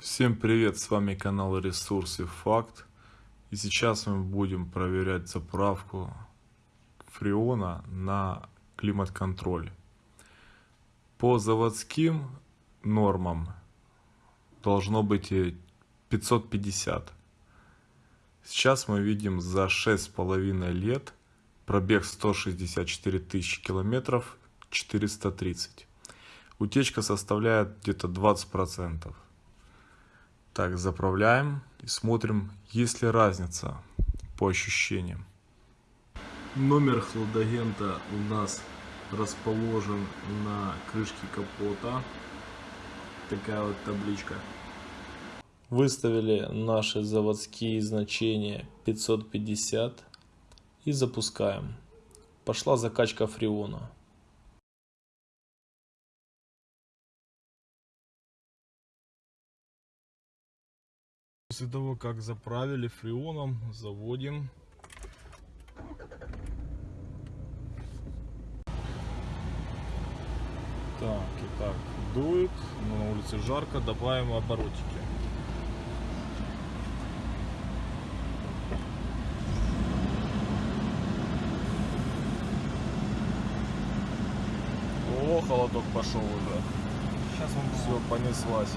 Всем привет, с вами канал Ресурсы Факт. И сейчас мы будем проверять заправку фреона на климат-контроль. По заводским нормам должно быть 550. Сейчас мы видим за 6,5 лет пробег 164 тысячи километров 430. Утечка составляет где-то 20%. Так, заправляем и смотрим, есть ли разница по ощущениям. Номер хладагента у нас расположен на крышке капота. Такая вот табличка. Выставили наши заводские значения 550 и запускаем. Пошла закачка фреона. После того, как заправили фреоном, заводим. Так, и так, дует, но на улице жарко, добавим оборотики. О, холодок пошел уже. Сейчас он Все, понеслась.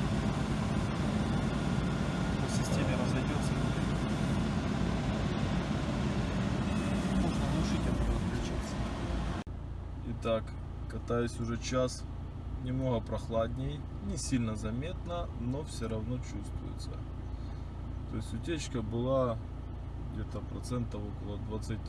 Итак, катаюсь уже час. Немного прохладней, не сильно заметно, но все равно чувствуется. То есть утечка была где-то процентов около 20.